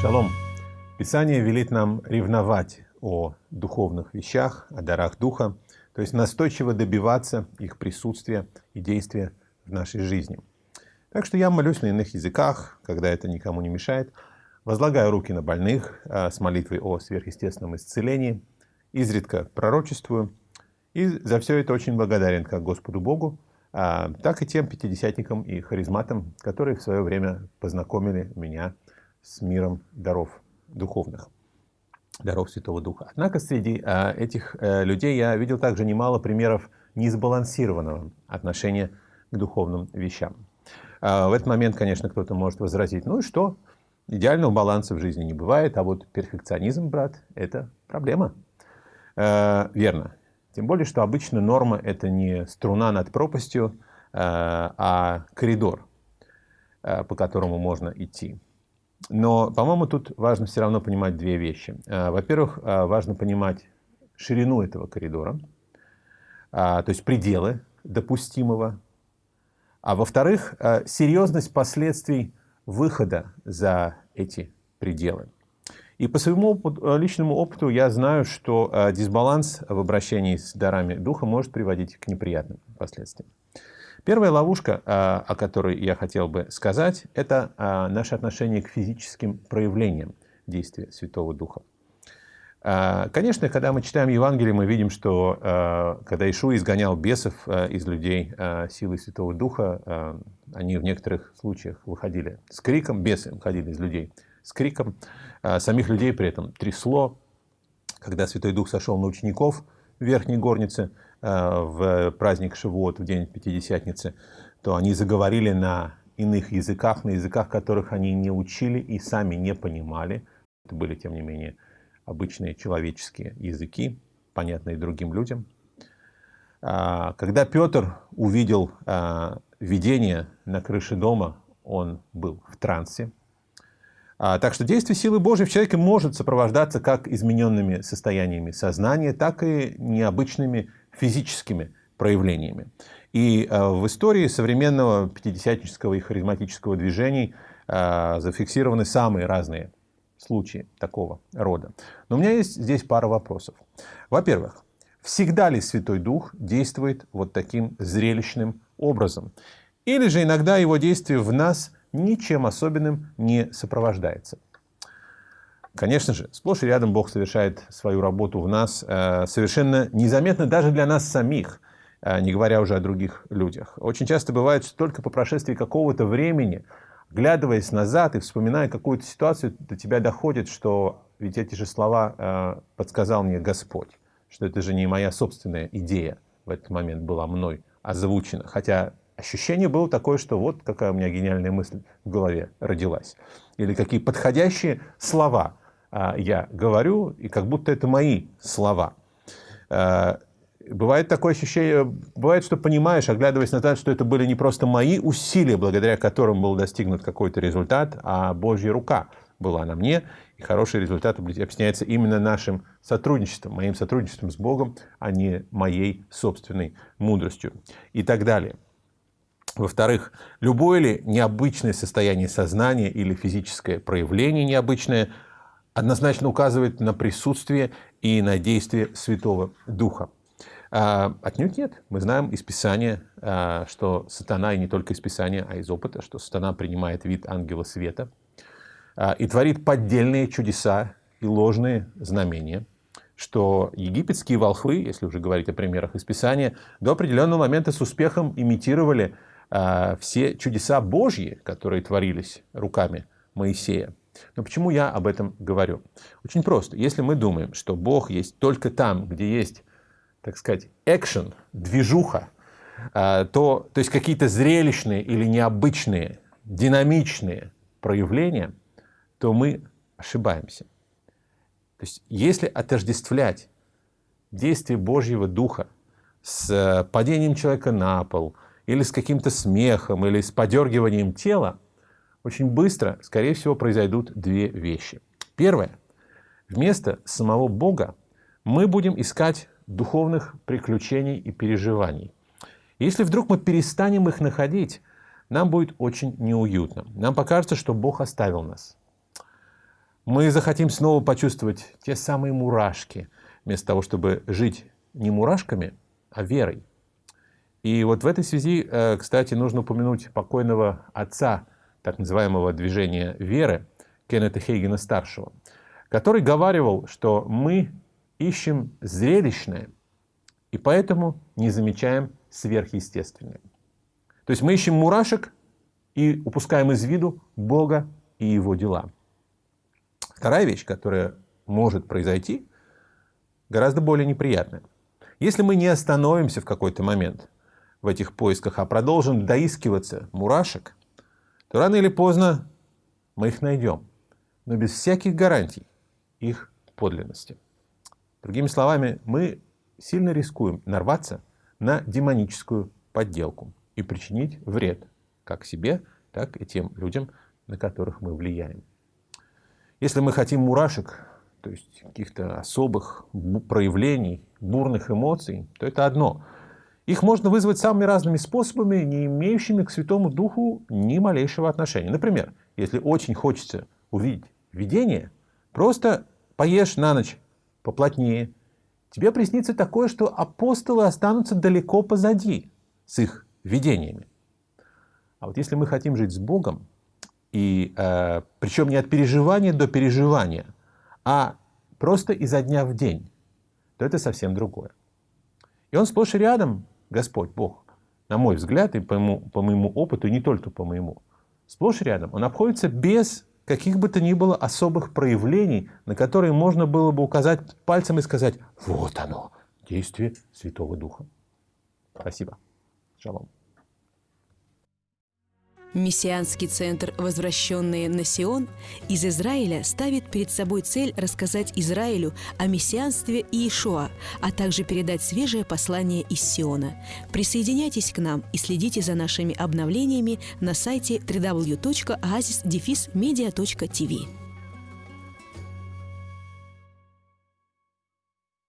Шалом. Писание велит нам ревновать о духовных вещах, о дарах Духа, то есть настойчиво добиваться их присутствия и действия в нашей жизни. Так что я молюсь на иных языках, когда это никому не мешает, возлагаю руки на больных а, с молитвой о сверхъестественном исцелении, изредка пророчествую, и за все это очень благодарен как Господу Богу, а, так и тем пятидесятникам и харизматам, которые в свое время познакомили меня с миром даров духовных, даров Святого Духа. Однако среди а, этих а, людей я видел также немало примеров несбалансированного отношения к духовным вещам. А, в этот момент, конечно, кто-то может возразить, ну и что, идеального баланса в жизни не бывает, а вот перфекционизм, брат, это проблема. А, верно, тем более, что обычно норма — это не струна над пропастью, э, а коридор, э, по которому можно идти. Но, по-моему, тут важно все равно понимать две вещи. Э, во-первых, важно понимать ширину этого коридора, то есть пределы допустимого. А во-вторых, серьезность последствий выхода за эти пределы. И по своему э, личному опыту я знаю, что э, дисбаланс в обращении с дарами духа может приводить к неприятным последствиям. Первая ловушка, э, о которой я хотел бы сказать, это наше отношение к физическим проявлениям действия Святого Духа. Конечно, когда мы читаем Евангелие, мы видим, что когда Ишуа изгонял бесов из людей силой Святого Духа, они в некоторых случаях выходили с криком, бесы выходили из людей с криком. А, самих людей при этом трясло. Когда Святой Дух сошел на учеников в Верхней Горнице а, в праздник Шивот, в день Пятидесятницы, то они заговорили на иных языках, на языках, которых они не учили и сами не понимали. Это были, тем не менее, обычные человеческие языки, понятные другим людям. А, когда Петр увидел видение на крыше дома, он был в трансе. А, так что действие силы Божьей в человеке может сопровождаться как измененными состояниями сознания, так и необычными физическими проявлениями. И а, в истории современного пятидесятнического и харизматического движений а, зафиксированы самые разные случаи такого рода. Но у меня есть здесь пара вопросов. Во-первых, всегда ли Святой Дух действует вот таким зрелищным образом? Или же иногда его действие в нас – ничем особенным не сопровождается. Конечно же, сплошь и рядом Бог совершает свою работу в нас э, совершенно незаметно даже для нас самих, э, не говоря уже о других людях. Очень часто бывает, что только по прошествии какого-то времени, глядываясь назад и вспоминая какую-то ситуацию, до тебя доходит, что ведь эти же слова э, подсказал мне Господь, что это же не моя собственная идея в этот момент была мной озвучена. Хотя ощущение было такое, что вот какая у меня гениальная мысль в голове родилась. Или какие подходящие слова я говорю, и как будто это мои слова. А, бывает такое ощущение, бывает, что понимаешь, оглядываясь назад, что это были не просто мои усилия, благодаря которым был достигнут какой-то результат, а Божья рука была на мне, и хороший результат объясняется именно нашим сотрудничеством, моим сотрудничеством с Богом, а не моей собственной мудростью и так далее. Во-вторых, любое ли необычное состояние сознания или физическое проявление необычное однозначно указывает на присутствие и на действие Святого Духа. А, отнюдь нет. Мы знаем из Писания, а, что сатана, и не только из Писания, а из опыта, что сатана принимает вид ангела света а, и творит поддельные чудеса и ложные знамения, что египетские волхвы, если уже говорить о примерах из Писания, до определенного момента с успехом имитировали а, все чудеса Божьи, которые творились руками Моисея. Но почему я об этом говорю? Очень просто. Если мы думаем, что Бог есть только там, где есть, так сказать, экшен, движуха, а, то, то есть какие-то зрелищные или необычные, динамичные проявления, то мы ошибаемся. То есть если отождествлять действие Божьего Духа с э, падением человека на пол, или с каким-то смехом, или с подергиванием тела, очень быстро, скорее всего, произойдут две вещи. Первое. Вместо самого Бога мы будем искать духовных приключений и переживаний. Если вдруг мы перестанем их находить, нам будет очень неуютно. Нам покажется, что Бог оставил нас. Мы захотим снова почувствовать те самые мурашки, вместо того, чтобы жить не мурашками, а верой. И вот в этой связи, э, кстати, нужно упомянуть покойного отца так называемого движения веры Кеннета Хейгена-старшего, который говаривал, что мы ищем зрелищное, и поэтому не замечаем сверхъестественное. То есть мы ищем мурашек и упускаем из виду Бога и Его дела. Вторая вещь, которая может произойти, гораздо более неприятная. Если мы не остановимся в какой-то момент в этих поисках, а продолжим доискиваться мурашек, то рано или поздно мы их найдем, но без всяких гарантий их подлинности. Другими словами, мы сильно рискуем нарваться на демоническую подделку и причинить вред как себе, так и тем людям, на которых мы влияем. Если мы хотим мурашек, то есть каких-то особых проявлений, бурных эмоций, то это одно. Их можно вызвать самыми разными способами, не имеющими к Святому Духу ни малейшего отношения. Например, если очень хочется увидеть видение, просто поешь на ночь поплотнее, тебе приснится такое, что апостолы останутся далеко позади с их видениями. А вот если мы хотим жить с Богом, и э, причем не от переживания до переживания, а просто изо дня в день, то это совсем другое. И он сплошь и рядом, Господь, Бог, на мой взгляд, и по моему, по моему опыту, и не только по моему, сплошь рядом, он обходится без каких бы то ни было особых проявлений, на которые можно было бы указать пальцем и сказать «Вот оно, действие Святого Духа». Спасибо. Шалом. Мессианский центр «Возвращенные на Сион» из Израиля ставит перед собой цель рассказать Израилю о мессианстве Иешуа, а также передать свежее послание из Сиона. Присоединяйтесь к нам и следите за нашими обновлениями на сайте www.oasisdefismedia.tv.